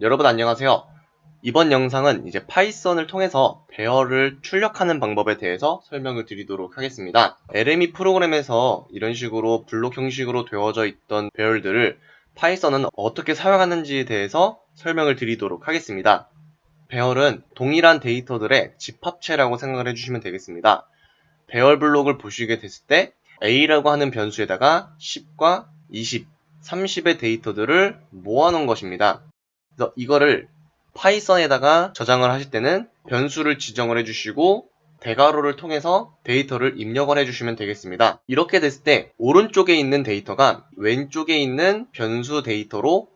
여러분 안녕하세요. 이번 영상은 이제 파이썬을 통해서 배열을 출력하는 방법에 대해서 설명을 드리도록 하겠습니다. LME 프로그램에서 이런 식으로 블록 형식으로 되어져 있던 배열들을 파이썬은 어떻게 사용하는지에 대해서 설명을 드리도록 하겠습니다. 배열은 동일한 데이터들의 집합체라고 생각을 해주시면 되겠습니다. 배열 블록을 보시게 됐을 때 A라고 하는 변수에다가 10과 20, 30의 데이터들을 모아놓은 것입니다. 그래서 이거를 파이썬에다가 저장을 하실 때는 변수를 지정을 해주시고 대괄호를 통해서 데이터를 입력을 해주시면 되겠습니다. 이렇게 됐을 때 오른쪽에 있는 데이터가 왼쪽에 있는 변수 데이터로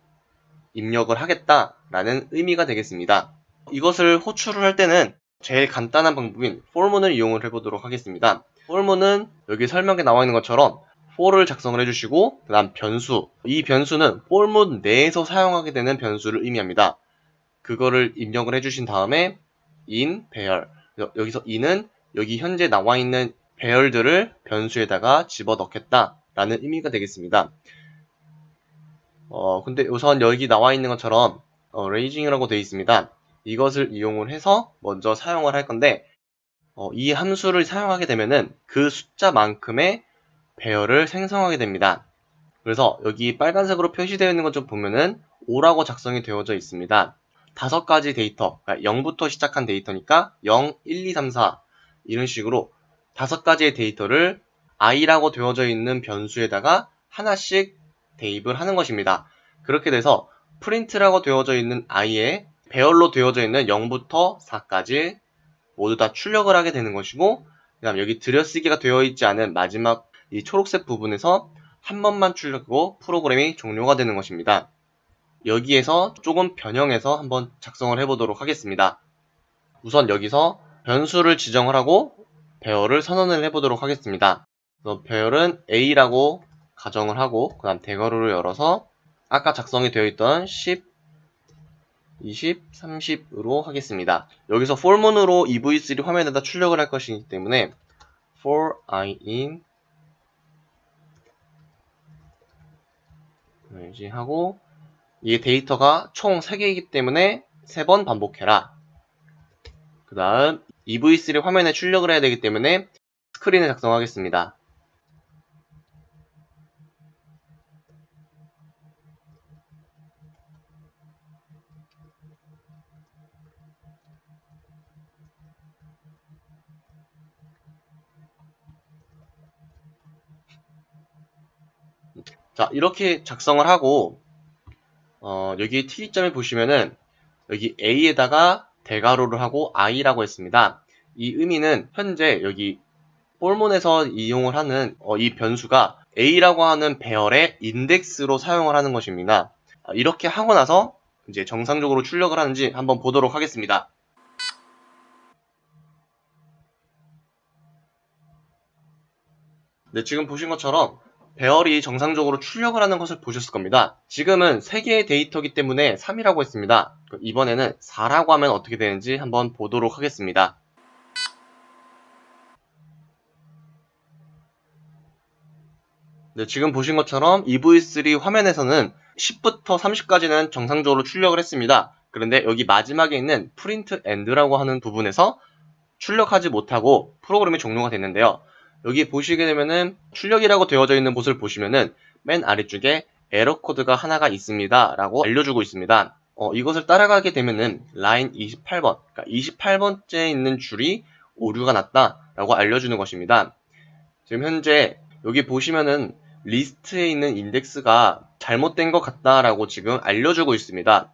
입력을 하겠다라는 의미가 되겠습니다. 이것을 호출을 할 때는 제일 간단한 방법인 for문을 이용을 해보도록 하겠습니다. for문은 여기 설명에 나와 있는 것처럼 for를 작성을 해주시고 그 다음 변수 이 변수는 for문 내에서 사용하게 되는 변수를 의미합니다. 그거를 입력을 해주신 다음에 in 배열 여기서 in은 여기 현재 나와 있는 배열들을 변수에다가 집어넣겠다 라는 의미가 되겠습니다. 어 근데 우선 여기 나와 있는 것처럼 어, raising이라고 되어 있습니다. 이것을 이용을 해서 먼저 사용을 할 건데 어, 이 함수를 사용하게 되면은 그 숫자만큼의 배열을 생성하게 됩니다. 그래서 여기 빨간색으로 표시되어 있는 것 좀 보면은 5라고 작성이 되어져 있습니다. 다섯 가지 데이터, 그러니까 0부터 시작한 데이터니까 0, 1, 2, 3, 4 이런 식으로 다섯 가지의 데이터를 i라고 되어져 있는 변수에다가 하나씩 대입을 하는 것입니다. 그렇게 돼서 print라고 되어져 있는 i에 배열로 되어져 있는 0부터 4까지 모두 다 출력을 하게 되는 것이고 그 다음 여기 들여쓰기가 되어 있지 않은 마지막 이 초록색 부분에서 한 번만 출력하고 프로그램이 종료가 되는 것입니다. 여기에서 조금 변형해서 한번 작성을 해보도록 하겠습니다. 우선 여기서 변수를 지정을 하고 배열을 선언을 해보도록 하겠습니다. 배열은 A라고 가정을 하고 그 다음 대괄호를 열어서 아까 작성이 되어 있던 10, 20, 30으로 하겠습니다. 여기서 for문으로 EV3 화면에다 출력을 할 것이기 때문에 for i in 하고 이 데이터가 총 3개이기 때문에 3번 반복해라. 그 다음 EV3 화면에 출력을 해야 되기 때문에 스크린을 작성하겠습니다. 자 이렇게 작성을 하고 어, 여기 특이점을 보시면은 여기 A에다가 대괄호를 하고 I라고 했습니다. 이 의미는 현재 여기 폴몬에서 이용을 하는 어, 이 변수가 A라고 하는 배열의 인덱스로 사용을 하는 것입니다. 이렇게 하고 나서 이제 정상적으로 출력을 하는지 한번 보도록 하겠습니다. 네, 지금 보신 것처럼 배열이 정상적으로 출력을 하는 것을 보셨을 겁니다. 지금은 3개의 데이터기 때문에 3이라고 했습니다. 이번에는 4라고 하면 어떻게 되는지 한번 보도록 하겠습니다. 네, 지금 보신 것처럼 EV3 화면에서는 10부터 30까지는 정상적으로 출력을 했습니다. 그런데 여기 마지막에 있는 print end라고 하는 부분에서 출력하지 못하고 프로그램이 종료가 됐는데요. 여기 보시게 되면은 출력이라고 되어져 있는 곳을 보시면은 맨 아래쪽에 에러 코드가 하나가 있습니다. 라고 알려주고 있습니다. 어, 이것을 따라가게 되면은 라인 28번 그러니까 28번째에 있는 줄이 오류가 났다. 라고 알려주는 것입니다. 지금 현재 여기 보시면은 리스트에 있는 인덱스가 잘못된 것 같다 라고 지금 알려주고 있습니다.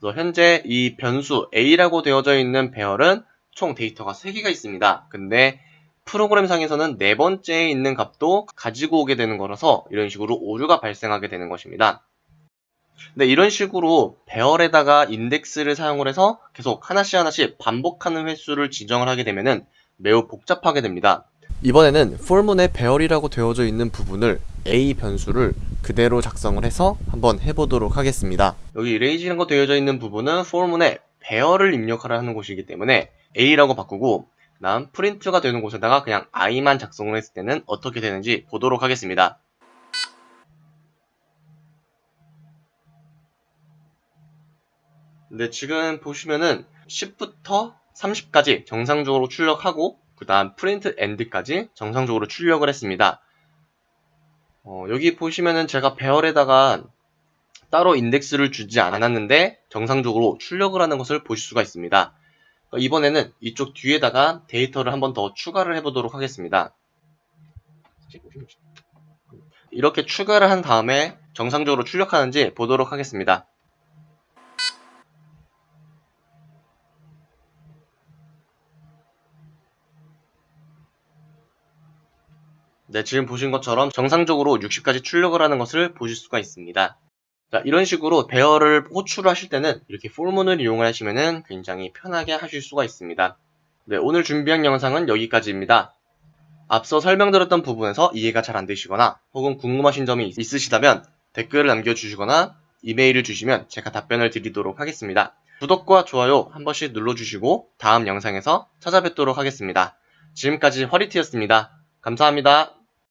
그래서 현재 이 변수 A라고 되어져 있는 배열은 총 데이터가 3개가 있습니다. 근데 프로그램상에서는 네 번째에 있는 값도 가지고 오게 되는 거라서 이런 식으로 오류가 발생하게 되는 것입니다. 근데 이런 식으로 배열에다가 인덱스를 사용을 해서 계속 하나씩 하나씩 반복하는 횟수를 지정을 하게 되면 매우 복잡하게 됩니다. 이번에는 폴문의 배열이라고 되어져 있는 부분을 a 변수를 그대로 작성을 해서 한번 해보도록 하겠습니다. 여기 range라고 되어져 있는 부분은 for문의 배열을 입력하라는 곳이기 때문에 a라고 바꾸고 다음 print가 되는 곳에다가 그냥 i만 작성을 했을 때는 어떻게 되는지 보도록 하겠습니다. 네, 지금 보시면은 10부터 30까지 정상적으로 출력하고 그 다음 print end까지 정상적으로 출력을 했습니다. 어, 여기 보시면은 제가 배열에다가 따로 인덱스를 주지 않았는데 정상적으로 출력을 하는 것을 보실 수가 있습니다. 어, 이번에는 이쪽 뒤에다가 데이터를 한 번 더 추가를 해보도록 하겠습니다. 이렇게 추가를 한 다음에 정상적으로 출력하는지 보도록 하겠습니다. 네, 지금 보신 것처럼 정상적으로 60까지 출력을 하는 것을 보실 수가 있습니다. 자, 이런 식으로 배열을 호출을 하실 때는 이렇게 폴문을 이용을 하시면 굉장히 편하게 하실 수가 있습니다. 네, 오늘 준비한 영상은 여기까지입니다. 앞서 설명드렸던 부분에서 이해가 잘 안되시거나 혹은 궁금하신 점이 있으시다면 댓글을 남겨주시거나 이메일을 주시면 제가 답변을 드리도록 하겠습니다. 구독과 좋아요 한 번씩 눌러주시고 다음 영상에서 찾아뵙도록 하겠습니다. 지금까지 허리티였습니다. 감사합니다.